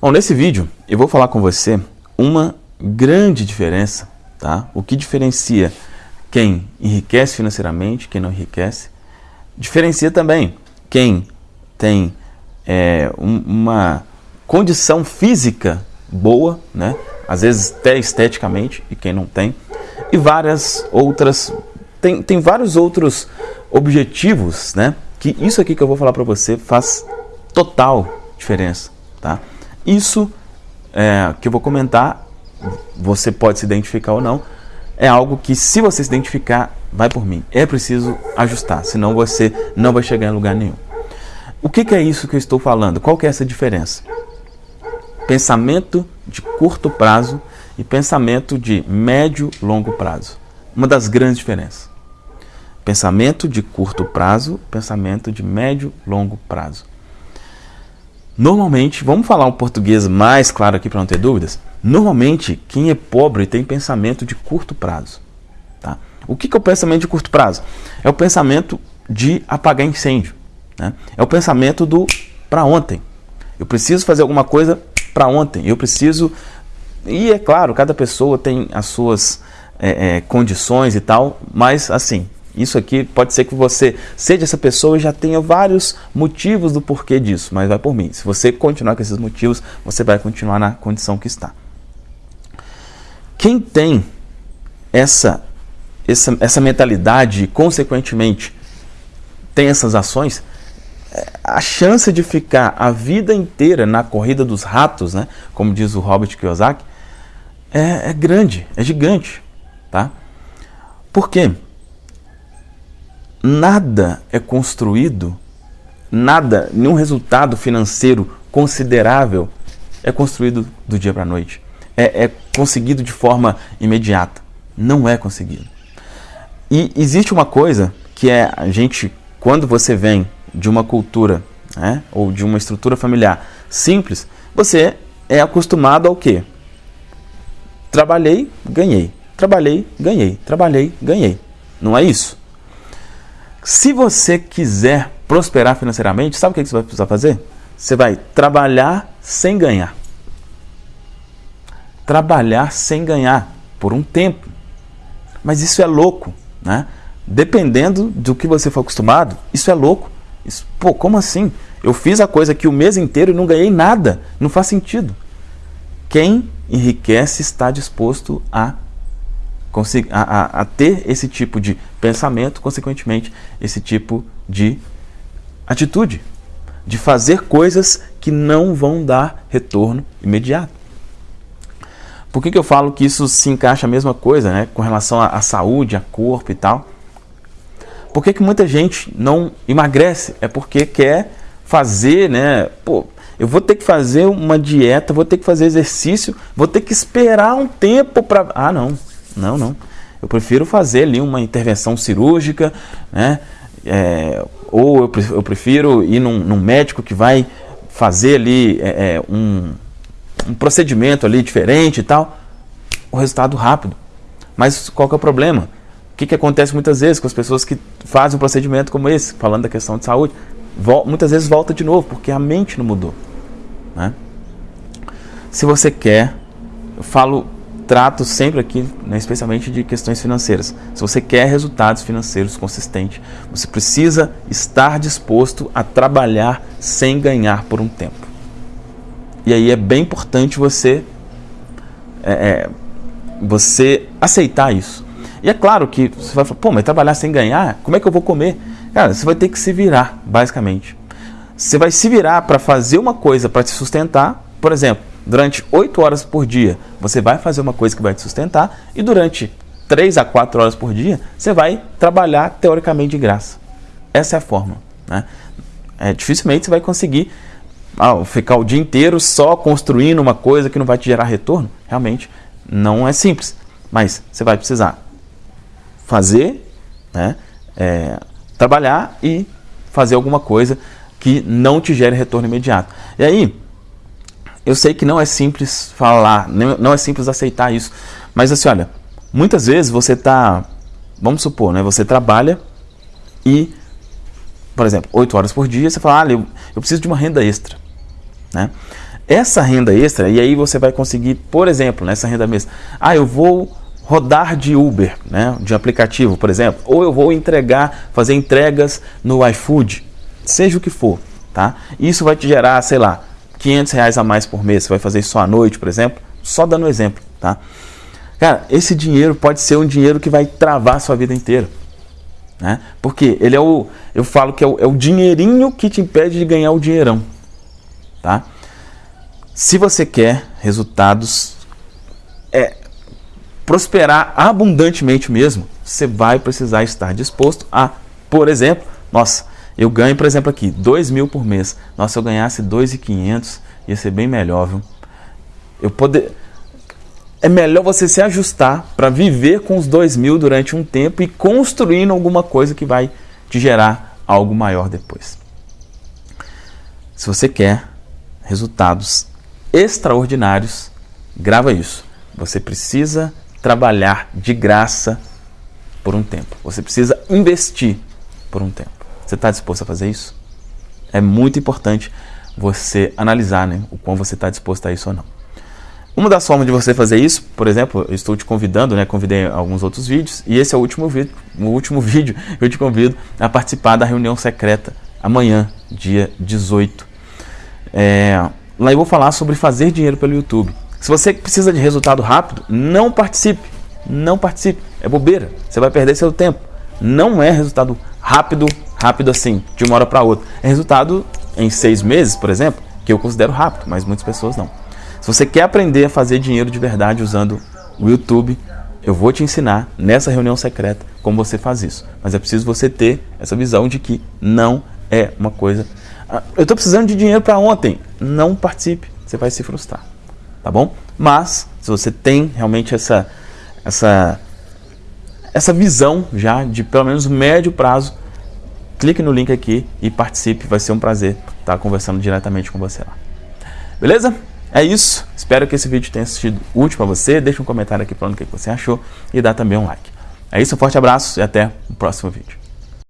Bom, nesse vídeo eu vou falar com você uma grande diferença, tá? O que diferencia quem enriquece financeiramente, quem não enriquece. Diferencia também quem tem é, uma condição física boa, né? às vezes até esteticamente, e quem não tem. E várias outras, tem, tem vários outros objetivos, né? que isso aqui que eu vou falar para você faz total diferença. Tá? Isso é, que eu vou comentar, você pode se identificar ou não, é algo que se você se identificar, vai por mim. É preciso ajustar, senão você não vai chegar em lugar nenhum. O que, que é isso que eu estou falando? Qual que é essa diferença? Pensamento de curto prazo e pensamento de médio longo prazo. Uma das grandes diferenças. Pensamento de curto prazo, pensamento de médio longo prazo. Normalmente, vamos falar um português mais claro aqui para não ter dúvidas. Normalmente, quem é pobre tem pensamento de curto prazo. Tá? O que, que é o pensamento de curto prazo? É o pensamento de apagar incêndio. Né? É o pensamento do para ontem. Eu preciso fazer alguma coisa para ontem. Eu preciso. E é claro, cada pessoa tem as suas é, é, condições e tal, mas assim, isso aqui pode ser que você seja essa pessoa e já tenha vários motivos do porquê disso, mas vai por mim. Se você continuar com esses motivos, você vai continuar na condição que está. Quem tem essa, essa, essa mentalidade e, consequentemente, tem essas ações, é, a chance de ficar a vida inteira na corrida dos ratos, né, como diz o Robert Kiyosaki, é, é grande, é gigante. Tá? Por quê? Nada é construído, nada, nenhum resultado financeiro considerável é construído do dia para a noite. É, é conseguido de forma imediata. Não é conseguido. E existe uma coisa que é a gente, quando você vem de uma cultura né, ou de uma estrutura familiar simples, você é acostumado ao quê? Trabalhei, ganhei. Trabalhei, ganhei. Trabalhei, ganhei. Não é isso? Se você quiser prosperar financeiramente, sabe o que você vai precisar fazer? Você vai trabalhar sem ganhar. Trabalhar sem ganhar por um tempo. Mas isso é louco, né? Dependendo do que você for acostumado, isso é louco. Isso, pô, como assim? Eu fiz a coisa aqui o mês inteiro e não ganhei nada. Não faz sentido. Quem enriquece está disposto a a, a, a ter esse tipo de pensamento, consequentemente, esse tipo de atitude, de fazer coisas que não vão dar retorno imediato. Por que, que eu falo que isso se encaixa a mesma coisa, né, com relação à, saúde, a corpo e tal? Por que, que muita gente não emagrece? É porque quer fazer, né? Pô, eu vou ter que fazer uma dieta, vou ter que fazer exercício, vou ter que esperar um tempo para. Ah, não. Não, não. Eu prefiro fazer ali uma intervenção cirúrgica, né? É, ou eu, prefiro ir num, num, médico que vai fazer ali é, é, um, um procedimento ali diferente e tal. O resultado rápido. Mas qual que é o problema? O que, que acontece muitas vezes com as pessoas que fazem um procedimento como esse, falando da questão de saúde? muitas vezes volta de novo, porque a mente não mudou. Né? Se você quer, eu falo trato sempre aqui, né, especialmente de questões financeiras. Se você quer resultados financeiros consistentes, você precisa estar disposto a trabalhar sem ganhar por um tempo. E aí é bem importante você, é, é, você aceitar isso. E é claro que você vai falar, pô, mas trabalhar sem ganhar, como é que eu vou comer? Cara, você vai ter que se virar, basicamente. Você vai se virar para fazer uma coisa para te sustentar, por exemplo, durante 8 horas por dia, você vai fazer uma coisa que vai te sustentar e durante 3 a 4 horas por dia, você vai trabalhar teoricamente de graça. Essa é a forma. Né? É, dificilmente você vai conseguir ah, ficar o dia inteiro só construindo uma coisa que não vai te gerar retorno. Realmente não é simples. Mas você vai precisar fazer, né, é, trabalhar e fazer alguma coisa que não te gere retorno imediato. E aí, eu sei que não é simples falar, não é simples aceitar isso, mas assim, olha, muitas vezes você está, vamos supor, né, você trabalha e, por exemplo, 8 horas por dia, você fala, ah, eu, eu preciso de uma renda extra. Né? essa renda extra, e aí você vai conseguir, por exemplo, nessa renda extra, ah, eu vou rodar de Uber, né, de aplicativo, por exemplo, ou eu vou entregar, fazer entregas no iFood, seja o que for, tá? Isso vai te gerar, sei lá, 500 reais a mais por mês, você vai fazer isso só à noite, por exemplo, só dando um exemplo, tá? Cara, esse dinheiro pode ser um dinheiro que vai travar a sua vida inteira, né? Porque ele é o, eu falo que é o, é o dinheirinho que te impede de ganhar o dinheirão, tá? Se você quer resultados, é, prosperar abundantemente mesmo, você vai precisar estar disposto a, por exemplo, nossa, eu ganho, por exemplo, aqui, 2 mil por mês. Nossa, se eu ganhasse 2.500, ia ser bem melhor, viu? Eu poder... É melhor você se ajustar para viver com os 2 mil durante um tempo e construindo alguma coisa que vai te gerar algo maior depois. Se você quer resultados extraordinários, grava isso. Você precisa trabalhar de graça por um tempo. Você precisa investir por um tempo. Você está disposto a fazer isso? É muito importante você analisar né, o quão você está disposto a isso ou não. Uma das formas de você fazer isso, por exemplo, eu estou te convidando, né, convidei alguns outros vídeos, e esse é o último vídeo, o último vídeo, eu te convido a participar da reunião secreta amanhã, dia 18. É, lá eu vou falar sobre fazer dinheiro pelo YouTube. Se você precisa de resultado rápido, não participe. Não participe. É bobeira. Você vai perder seu tempo. Não é resultado rápido, rápido assim, de uma hora para outra. É resultado em seis meses, por exemplo, que eu considero rápido, mas muitas pessoas não. Se você quer aprender a fazer dinheiro de verdade usando o YouTube, eu vou te ensinar nessa reunião secreta como você faz isso. Mas é preciso você ter essa visão de que não é uma coisa. Ah, eu estou precisando de dinheiro para ontem. Não participe, você vai se frustrar tá bom? Mas, se você tem realmente essa, essa, essa visão já de pelo menos médio prazo, clique no link aqui e participe, vai ser um prazer estar conversando diretamente com você lá. Beleza? É isso, espero que esse vídeo tenha sido útil para você, deixa um comentário aqui falando o que você achou e dá também um like. É isso, um forte abraço e até o próximo vídeo.